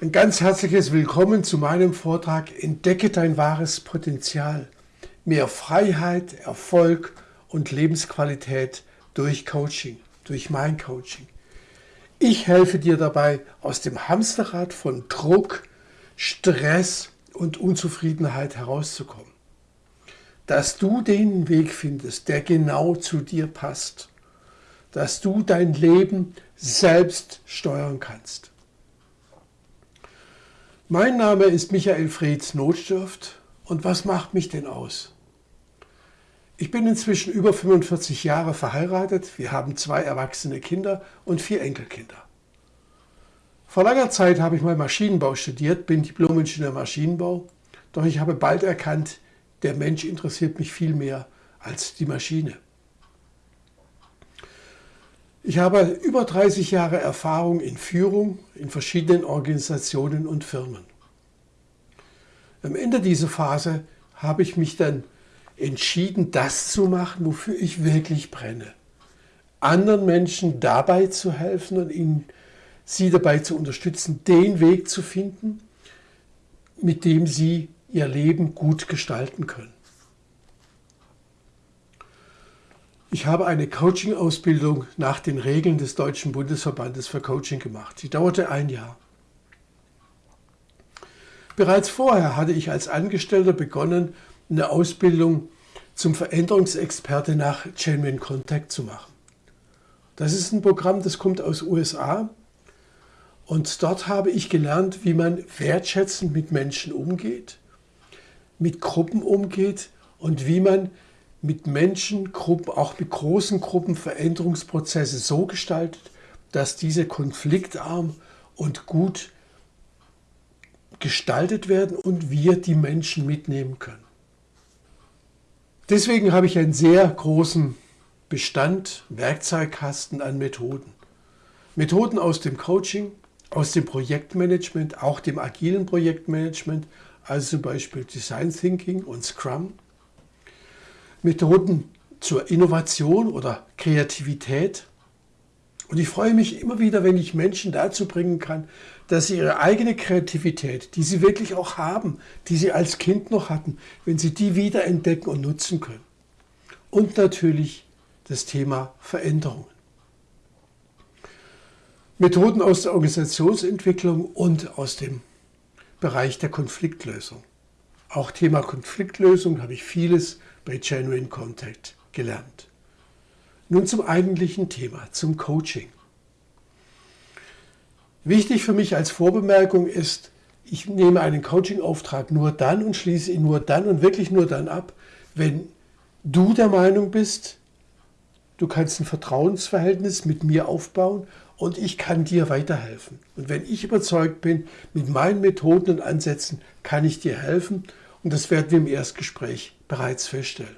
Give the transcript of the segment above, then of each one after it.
Ein ganz herzliches Willkommen zu meinem Vortrag Entdecke dein wahres Potenzial. Mehr Freiheit, Erfolg und Lebensqualität durch Coaching, durch mein Coaching. Ich helfe dir dabei, aus dem Hamsterrad von Druck, Stress und Unzufriedenheit herauszukommen. Dass du den Weg findest, der genau zu dir passt. Dass du dein Leben selbst steuern kannst. Mein Name ist Michael Freds Notstift und was macht mich denn aus? Ich bin inzwischen über 45 Jahre verheiratet, wir haben zwei erwachsene Kinder und vier Enkelkinder. Vor langer Zeit habe ich mal Maschinenbau studiert, bin Diplom-Ingenieur Maschinenbau, doch ich habe bald erkannt, der Mensch interessiert mich viel mehr als die Maschine. Ich habe über 30 Jahre Erfahrung in Führung in verschiedenen Organisationen und Firmen. Am Ende dieser Phase habe ich mich dann entschieden, das zu machen, wofür ich wirklich brenne. Anderen Menschen dabei zu helfen und ihnen, sie dabei zu unterstützen, den Weg zu finden, mit dem sie ihr Leben gut gestalten können. Ich habe eine Coaching-Ausbildung nach den Regeln des Deutschen Bundesverbandes für Coaching gemacht. Sie dauerte ein Jahr. Bereits vorher hatte ich als Angestellter begonnen, eine Ausbildung zum Veränderungsexperte nach Genuine Contact zu machen. Das ist ein Programm, das kommt aus USA und dort habe ich gelernt, wie man wertschätzend mit Menschen umgeht, mit Gruppen umgeht und wie man mit Menschengruppen, auch mit großen Gruppen Veränderungsprozesse so gestaltet, dass diese konfliktarm und gut gestaltet werden und wir die Menschen mitnehmen können. Deswegen habe ich einen sehr großen Bestand, Werkzeugkasten an Methoden. Methoden aus dem Coaching, aus dem Projektmanagement, auch dem agilen Projektmanagement, also zum Beispiel Design Thinking und Scrum Methoden zur Innovation oder Kreativität. Und ich freue mich immer wieder, wenn ich Menschen dazu bringen kann, dass sie ihre eigene Kreativität, die sie wirklich auch haben, die sie als Kind noch hatten, wenn sie die wieder entdecken und nutzen können. Und natürlich das Thema Veränderungen. Methoden aus der Organisationsentwicklung und aus dem Bereich der Konfliktlösung. Auch Thema Konfliktlösung habe ich vieles bei Genuine Contact gelernt. Nun zum eigentlichen Thema, zum Coaching. Wichtig für mich als Vorbemerkung ist, ich nehme einen Coaching-Auftrag nur dann und schließe ihn nur dann und wirklich nur dann ab, wenn du der Meinung bist, du kannst ein Vertrauensverhältnis mit mir aufbauen und ich kann dir weiterhelfen. Und wenn ich überzeugt bin, mit meinen Methoden und Ansätzen kann ich dir helfen und das werden wir im Erstgespräch bereits feststellen.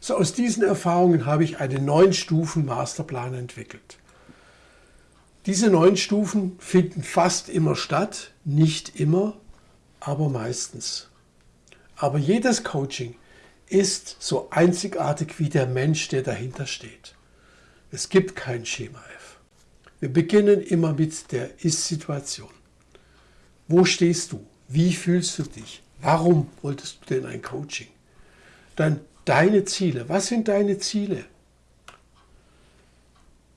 So aus diesen Erfahrungen habe ich einen neun Stufen Masterplan entwickelt. Diese neun Stufen finden fast immer statt, nicht immer, aber meistens. Aber jedes Coaching ist so einzigartig wie der Mensch, der dahinter steht. Es gibt kein Schema F. Wir beginnen immer mit der Ist-Situation. Wo stehst du? Wie fühlst du dich? Warum wolltest du denn ein Coaching? Dann deine Ziele. Was sind deine Ziele?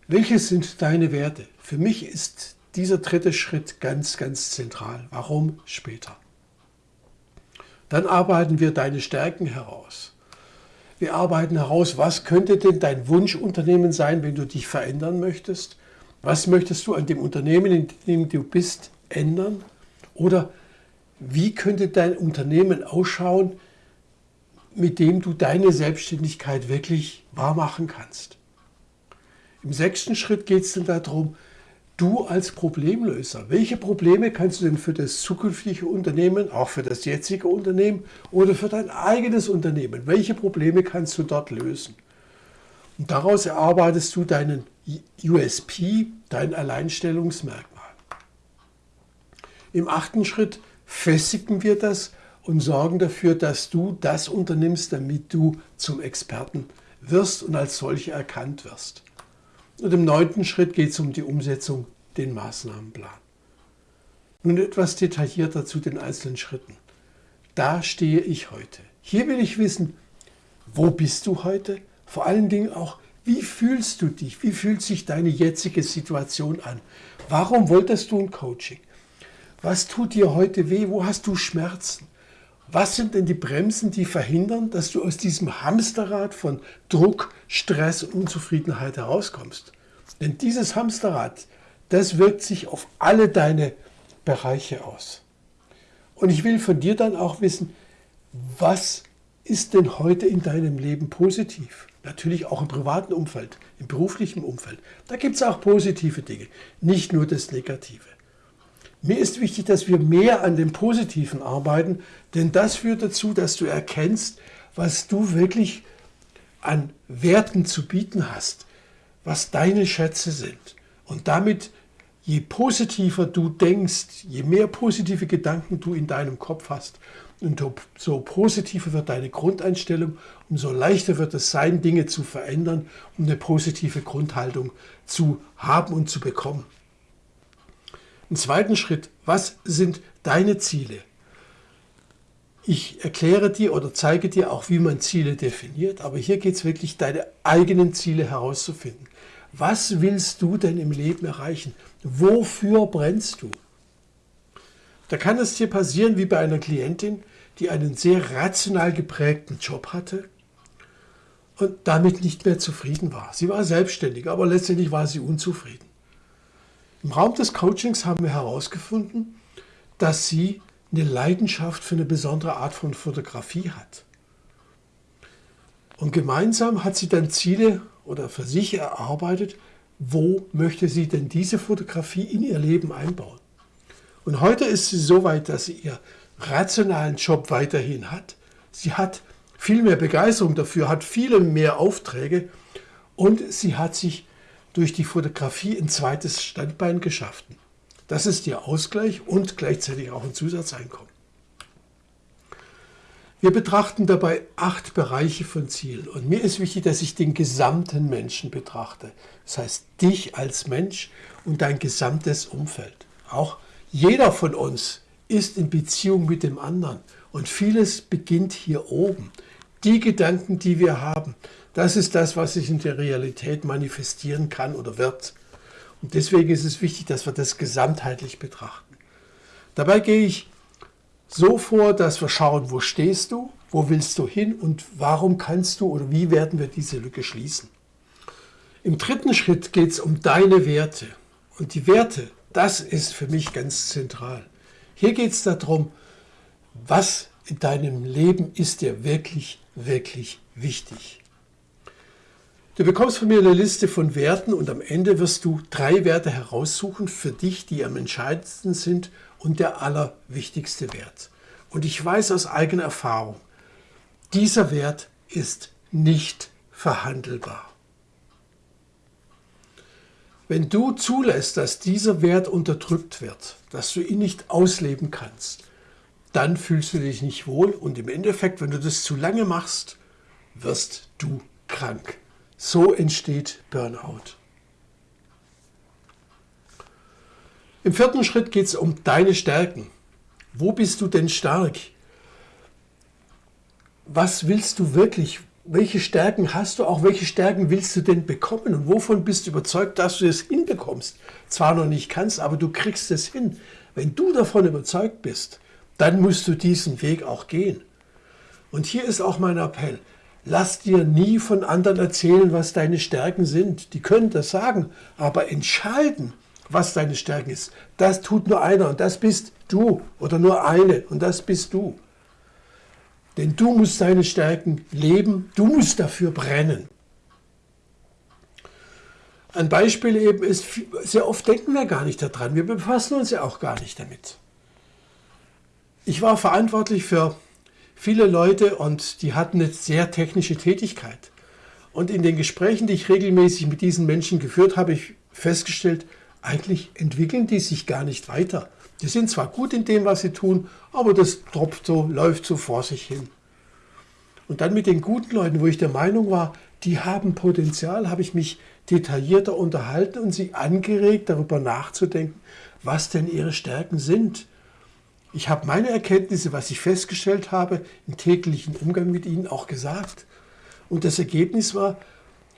Welche sind deine Werte? Für mich ist dieser dritte Schritt ganz, ganz zentral. Warum später? Dann arbeiten wir deine Stärken heraus. Wir arbeiten heraus, was könnte denn dein Wunschunternehmen sein, wenn du dich verändern möchtest? Was möchtest du an dem Unternehmen, in dem du bist, ändern? Oder wie könnte dein Unternehmen ausschauen, mit dem du deine Selbstständigkeit wirklich wahr machen kannst. Im sechsten Schritt geht es dann darum, du als Problemlöser, welche Probleme kannst du denn für das zukünftige Unternehmen, auch für das jetzige Unternehmen oder für dein eigenes Unternehmen, welche Probleme kannst du dort lösen? Und daraus erarbeitest du deinen USP, dein Alleinstellungsmerkmal. Im achten Schritt festigen wir das und sorgen dafür, dass du das unternimmst, damit du zum Experten wirst und als solcher erkannt wirst. Und im neunten Schritt geht es um die Umsetzung, den Maßnahmenplan. Nun etwas detaillierter zu den einzelnen Schritten. Da stehe ich heute. Hier will ich wissen, wo bist du heute? Vor allen Dingen auch, wie fühlst du dich? Wie fühlt sich deine jetzige Situation an? Warum wolltest du ein Coaching? Was tut dir heute weh? Wo hast du Schmerzen? Was sind denn die Bremsen, die verhindern, dass du aus diesem Hamsterrad von Druck, Stress und Unzufriedenheit herauskommst? Denn dieses Hamsterrad, das wirkt sich auf alle deine Bereiche aus. Und ich will von dir dann auch wissen, was ist denn heute in deinem Leben positiv? Natürlich auch im privaten Umfeld, im beruflichen Umfeld. Da gibt es auch positive Dinge, nicht nur das Negative. Mir ist wichtig, dass wir mehr an dem Positiven arbeiten, denn das führt dazu, dass du erkennst, was du wirklich an Werten zu bieten hast, was deine Schätze sind. Und damit, je positiver du denkst, je mehr positive Gedanken du in deinem Kopf hast, und so positiver wird deine Grundeinstellung, umso leichter wird es sein, Dinge zu verändern, um eine positive Grundhaltung zu haben und zu bekommen. Im zweiten Schritt, was sind deine Ziele? Ich erkläre dir oder zeige dir auch, wie man Ziele definiert, aber hier geht es wirklich, deine eigenen Ziele herauszufinden. Was willst du denn im Leben erreichen? Wofür brennst du? Da kann es dir passieren wie bei einer Klientin, die einen sehr rational geprägten Job hatte und damit nicht mehr zufrieden war. Sie war selbstständig, aber letztendlich war sie unzufrieden. Im Raum des Coachings haben wir herausgefunden, dass sie eine Leidenschaft für eine besondere Art von Fotografie hat. Und gemeinsam hat sie dann Ziele oder für sich erarbeitet, wo möchte sie denn diese Fotografie in ihr Leben einbauen. Und heute ist sie so weit, dass sie ihr rationalen Job weiterhin hat. Sie hat viel mehr Begeisterung dafür, hat viele mehr Aufträge und sie hat sich durch die Fotografie ein zweites Standbein geschaffen. Das ist ihr Ausgleich und gleichzeitig auch ein Zusatzeinkommen. Wir betrachten dabei acht Bereiche von Zielen und mir ist wichtig, dass ich den gesamten Menschen betrachte. Das heißt, dich als Mensch und dein gesamtes Umfeld. Auch jeder von uns ist in Beziehung mit dem anderen. Und vieles beginnt hier oben. Die Gedanken, die wir haben, das ist das, was sich in der Realität manifestieren kann oder wird. Und deswegen ist es wichtig, dass wir das gesamtheitlich betrachten. Dabei gehe ich so vor, dass wir schauen, wo stehst du, wo willst du hin und warum kannst du oder wie werden wir diese Lücke schließen. Im dritten Schritt geht es um deine Werte. Und die Werte, das ist für mich ganz zentral. Hier geht es darum, was in deinem Leben ist dir wirklich, wirklich wichtig. Du bekommst von mir eine Liste von Werten und am Ende wirst du drei Werte heraussuchen für dich, die am entscheidendsten sind und der allerwichtigste Wert. Und ich weiß aus eigener Erfahrung, dieser Wert ist nicht verhandelbar. Wenn du zulässt, dass dieser Wert unterdrückt wird, dass du ihn nicht ausleben kannst, dann fühlst du dich nicht wohl und im Endeffekt, wenn du das zu lange machst, wirst du krank. So entsteht Burnout. Im vierten Schritt geht es um deine Stärken. Wo bist du denn stark? Was willst du wirklich? welche Stärken hast du, auch welche Stärken willst du denn bekommen und wovon bist du überzeugt, dass du es hinbekommst. Zwar noch nicht kannst, aber du kriegst es hin. Wenn du davon überzeugt bist, dann musst du diesen Weg auch gehen. Und hier ist auch mein Appell. Lass dir nie von anderen erzählen, was deine Stärken sind. Die können das sagen, aber entscheiden, was deine Stärken ist, das tut nur einer und das bist du oder nur eine und das bist du. Denn du musst deine Stärken leben, du musst dafür brennen. Ein Beispiel eben ist, sehr oft denken wir gar nicht daran, wir befassen uns ja auch gar nicht damit. Ich war verantwortlich für viele Leute und die hatten eine sehr technische Tätigkeit. Und in den Gesprächen, die ich regelmäßig mit diesen Menschen geführt habe, ich festgestellt, eigentlich entwickeln die sich gar nicht weiter. Die sind zwar gut in dem, was sie tun, aber das tropft so, läuft so vor sich hin. Und dann mit den guten Leuten, wo ich der Meinung war, die haben Potenzial, habe ich mich detaillierter unterhalten und sie angeregt, darüber nachzudenken, was denn ihre Stärken sind. Ich habe meine Erkenntnisse, was ich festgestellt habe, im täglichen Umgang mit ihnen auch gesagt. Und das Ergebnis war,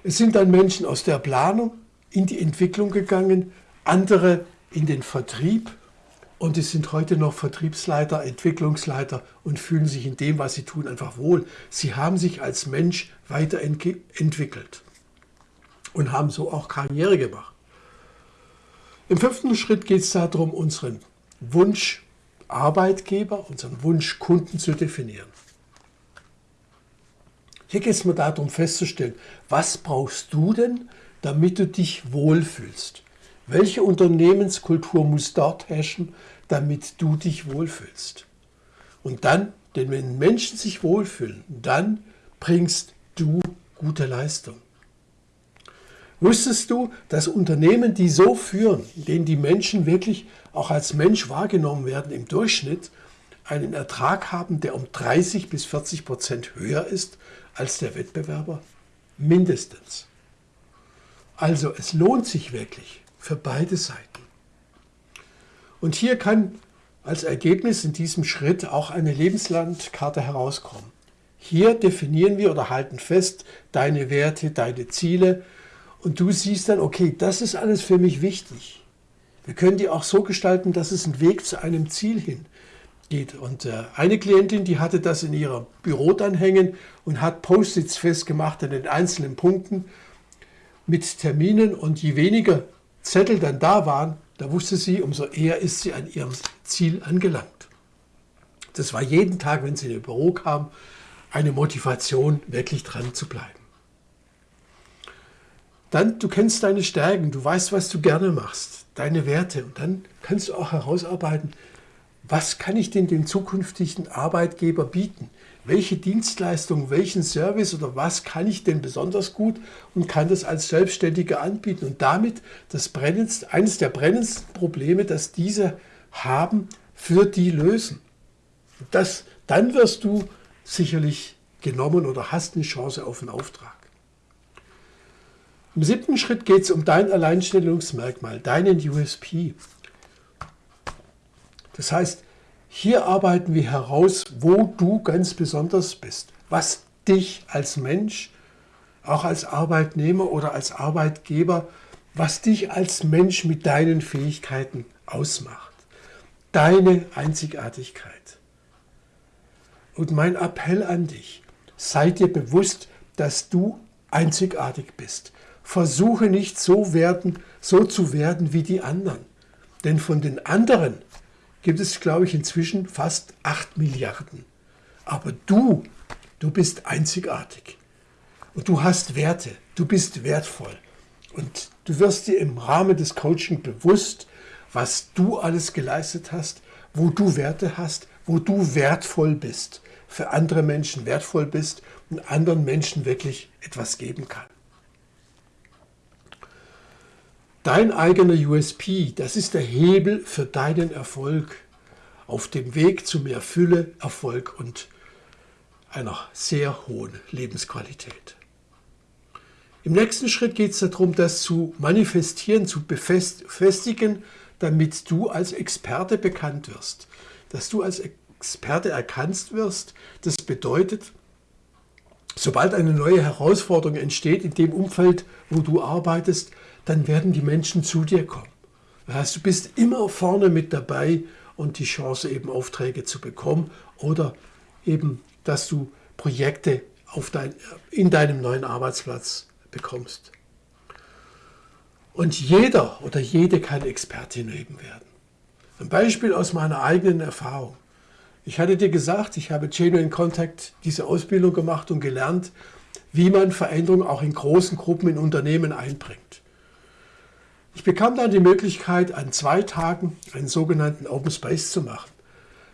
es sind dann Menschen aus der Planung in die Entwicklung gegangen, andere in den Vertrieb und es sind heute noch Vertriebsleiter, Entwicklungsleiter und fühlen sich in dem, was sie tun, einfach wohl. Sie haben sich als Mensch weiterentwickelt und haben so auch Karriere gemacht. Im fünften Schritt geht es darum, unseren Wunsch Arbeitgeber, unseren Wunsch Kunden zu definieren. Hier geht es mir darum festzustellen, was brauchst du denn, damit du dich wohlfühlst? Welche Unternehmenskultur muss dort herrschen, damit du dich wohlfühlst? Und dann, denn wenn Menschen sich wohlfühlen, dann bringst du gute Leistung. Wusstest du, dass Unternehmen, die so führen, in denen die Menschen wirklich auch als Mensch wahrgenommen werden, im Durchschnitt einen Ertrag haben, der um 30 bis 40 Prozent höher ist als der Wettbewerber? Mindestens. Also es lohnt sich wirklich für beide Seiten. Und hier kann als Ergebnis in diesem Schritt auch eine Lebenslandkarte herauskommen. Hier definieren wir oder halten fest deine Werte, deine Ziele und du siehst dann, okay, das ist alles für mich wichtig. Wir können die auch so gestalten, dass es einen Weg zu einem Ziel hin geht. Und äh, eine Klientin, die hatte das in ihrem Büro dann hängen und hat Post-its festgemacht an den einzelnen Punkten mit Terminen. Und je weniger Zettel dann da waren, da wusste sie, umso eher ist sie an ihrem Ziel angelangt. Das war jeden Tag, wenn sie in ihr Büro kam, eine Motivation, wirklich dran zu bleiben. Dann, du kennst deine Stärken, du weißt, was du gerne machst, deine Werte. Und dann kannst du auch herausarbeiten, was kann ich denn dem zukünftigen Arbeitgeber bieten? Welche Dienstleistung, welchen Service oder was kann ich denn besonders gut und kann das als Selbstständiger anbieten und damit das brennendste, eines der brennendsten Probleme, das diese haben, für die lösen. Das, dann wirst du sicherlich genommen oder hast eine Chance auf einen Auftrag. Im siebten Schritt geht es um dein Alleinstellungsmerkmal, deinen USP. Das heißt, hier arbeiten wir heraus, wo du ganz besonders bist, was dich als Mensch, auch als Arbeitnehmer oder als Arbeitgeber, was dich als Mensch mit deinen Fähigkeiten ausmacht. Deine Einzigartigkeit. Und mein Appell an dich, sei dir bewusst, dass du einzigartig bist. Versuche nicht so, werden, so zu werden wie die anderen. Denn von den anderen gibt es, glaube ich, inzwischen fast 8 Milliarden. Aber du, du bist einzigartig. Und du hast Werte. Du bist wertvoll. Und du wirst dir im Rahmen des Coaching bewusst, was du alles geleistet hast, wo du Werte hast, wo du wertvoll bist, für andere Menschen wertvoll bist und anderen Menschen wirklich etwas geben kann. Dein eigener USP, das ist der Hebel für deinen Erfolg auf dem Weg zu mehr Fülle, Erfolg und einer sehr hohen Lebensqualität. Im nächsten Schritt geht es darum, das zu manifestieren, zu befestigen, damit du als Experte bekannt wirst. Dass du als Experte erkannt wirst, das bedeutet, sobald eine neue Herausforderung entsteht in dem Umfeld, wo du arbeitest, dann werden die Menschen zu dir kommen. Das du bist immer vorne mit dabei und die Chance eben Aufträge zu bekommen oder eben, dass du Projekte auf dein, in deinem neuen Arbeitsplatz bekommst. Und jeder oder jede kann Expertin eben werden. Ein Beispiel aus meiner eigenen Erfahrung. Ich hatte dir gesagt, ich habe Genuine Contact diese Ausbildung gemacht und gelernt, wie man Veränderungen auch in großen Gruppen in Unternehmen einbringt. Ich bekam dann die Möglichkeit, an zwei Tagen einen sogenannten Open Space zu machen.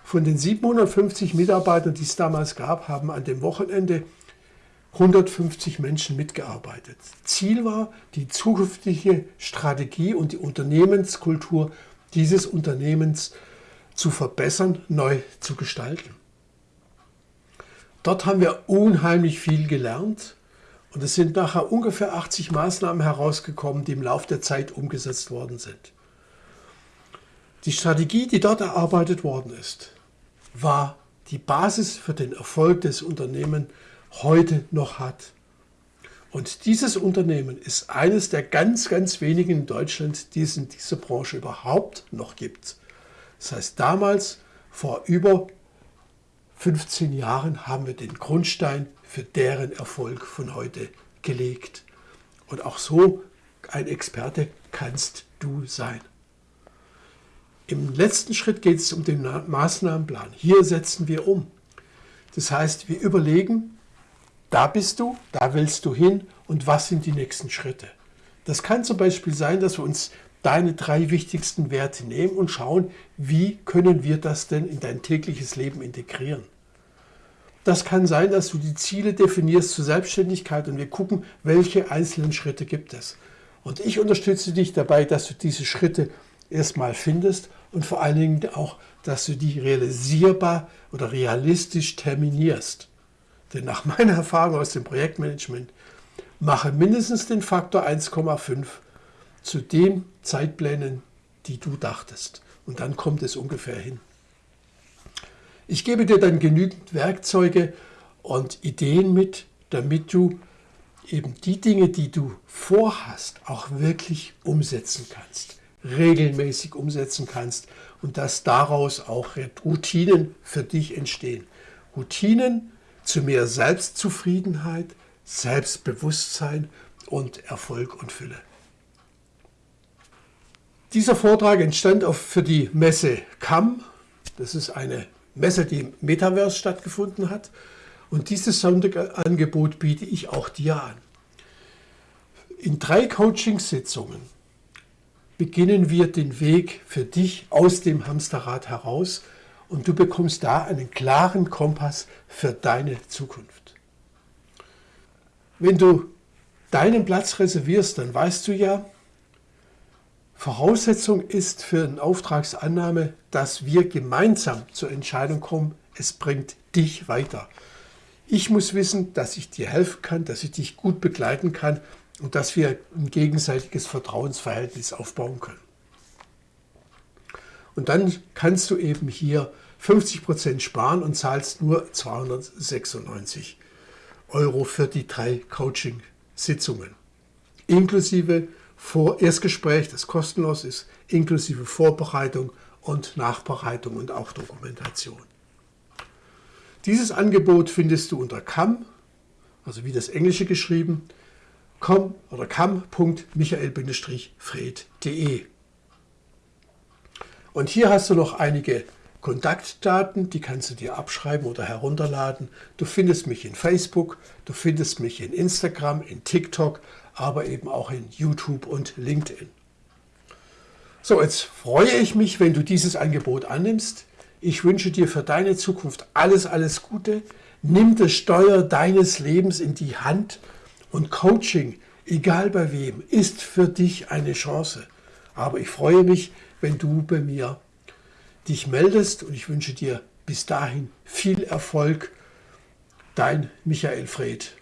Von den 750 Mitarbeitern, die es damals gab, haben an dem Wochenende 150 Menschen mitgearbeitet. Ziel war, die zukünftige Strategie und die Unternehmenskultur dieses Unternehmens zu verbessern, neu zu gestalten. Dort haben wir unheimlich viel gelernt Und es sind nachher ungefähr 80 Maßnahmen herausgekommen, die im Laufe der Zeit umgesetzt worden sind. Die Strategie, die dort erarbeitet worden ist, war die Basis für den Erfolg des Unternehmens heute noch hat. Und dieses Unternehmen ist eines der ganz, ganz wenigen in Deutschland, die es in dieser Branche überhaupt noch gibt. Das heißt, damals, vor über 15 Jahren, haben wir den Grundstein für deren Erfolg von heute gelegt. Und auch so ein Experte kannst du sein. Im letzten Schritt geht es um den Maßnahmenplan. Hier setzen wir um. Das heißt, wir überlegen, da bist du, da willst du hin und was sind die nächsten Schritte. Das kann zum Beispiel sein, dass wir uns deine drei wichtigsten Werte nehmen und schauen, wie können wir das denn in dein tägliches Leben integrieren. Das kann sein, dass du die Ziele definierst zur Selbstständigkeit und wir gucken, welche einzelnen Schritte gibt es. Und ich unterstütze dich dabei, dass du diese Schritte erstmal findest und vor allen Dingen auch, dass du die realisierbar oder realistisch terminierst. Denn nach meiner Erfahrung aus dem Projektmanagement mache mindestens den Faktor 1,5 zu den Zeitplänen, die du dachtest. Und dann kommt es ungefähr hin. Ich gebe dir dann genügend Werkzeuge und Ideen mit, damit du eben die Dinge, die du vorhast, auch wirklich umsetzen kannst regelmäßig umsetzen kannst und dass daraus auch Routinen für dich entstehen. Routinen zu mehr Selbstzufriedenheit, Selbstbewusstsein und Erfolg und Fülle. Dieser Vortrag entstand auch für die Messe CAM. Das ist eine Messe, die im Metaverse stattgefunden hat. Und dieses Sonderangebot biete ich auch dir an. In drei Coachingsitzungen beginnen wir den Weg für dich aus dem Hamsterrad heraus und du bekommst da einen klaren Kompass für deine Zukunft. Wenn du deinen Platz reservierst, dann weißt du ja, Voraussetzung ist für eine Auftragsannahme, dass wir gemeinsam zur Entscheidung kommen, es bringt dich weiter. Ich muss wissen, dass ich dir helfen kann, dass ich dich gut begleiten kann und dass wir ein gegenseitiges Vertrauensverhältnis aufbauen können. Und dann kannst du eben hier 50% sparen und zahlst nur 296 Euro für die drei Coaching-Sitzungen. Inklusive Vor Erstgespräch, das kostenlos ist, inklusive Vorbereitung und Nachbereitung und auch Dokumentation. Dieses Angebot findest du unter CAM, also wie das Englische geschrieben, com oder kam.michael-fred.de. Und hier hast du noch einige Kontaktdaten, die kannst du dir abschreiben oder herunterladen. Du findest mich in Facebook, du findest mich in Instagram, in TikTok, aber eben auch in YouTube und LinkedIn. So, jetzt freue ich mich, wenn du dieses Angebot annimmst. Ich wünsche dir für deine Zukunft alles, alles Gute. Nimm das Steuer deines Lebens in die Hand und Coaching, egal bei wem, ist für dich eine Chance. Aber ich freue mich, wenn du bei mir dich meldest und ich wünsche dir bis dahin viel Erfolg. Dein Michael Fred.